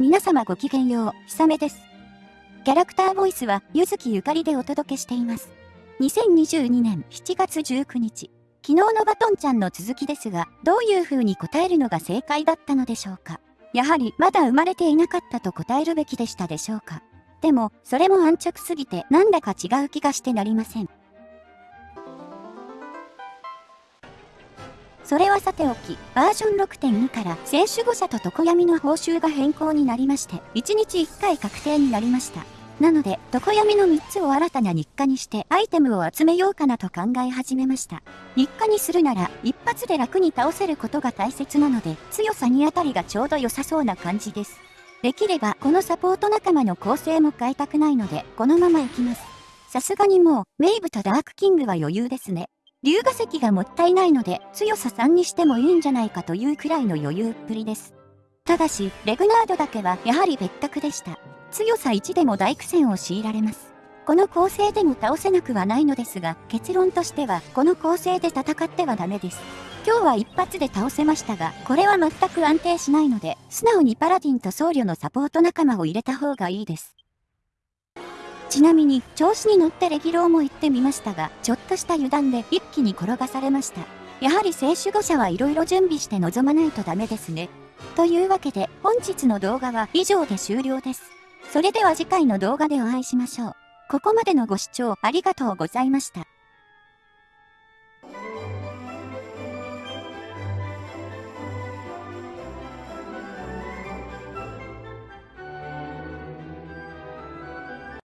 皆様ごきげんよう、ひさめです。キャラクターボイスは、ゆずきゆかりでお届けしています。2022年7月19日、昨日のバトンちゃんの続きですが、どういう風に答えるのが正解だったのでしょうか。やはり、まだ生まれていなかったと答えるべきでしたでしょうか。でも、それも安直すぎて、なんだか違う気がしてなりません。それはさておき、バージョン6.2から選手5社と常闇の報酬が変更になりまして、1日1回確定になりました。なので、常闇の3つを新たな日課にしてアイテムを集めようかなと考え始めました。日課にするなら、一発で楽に倒せることが大切なので、強さ2あたりがちょうど良さそうな感じです。できれば、このサポート仲間の構成も変えたくないので、このまま行きます。さすがにもう、ウェイブとダークキングは余裕ですね。龍河石がもったいないので強さ3にしてもいいんじゃないかというくらいの余裕っぷりです。ただし、レグナードだけはやはり別格でした。強さ1でも大苦戦を強いられます。この構成でも倒せなくはないのですが、結論としてはこの構成で戦ってはダメです。今日は一発で倒せましたが、これは全く安定しないので、素直にパラディンと僧侶のサポート仲間を入れた方がいいです。ちなみに、調子に乗ってレギローも行ってみましたが、ちょっとした油断で一気に転がされました。やはり聖守護者はいろいろ準備して臨まないとダメですね。というわけで、本日の動画は以上で終了です。それでは次回の動画でお会いしましょう。ここまでのご視聴ありがとうございました。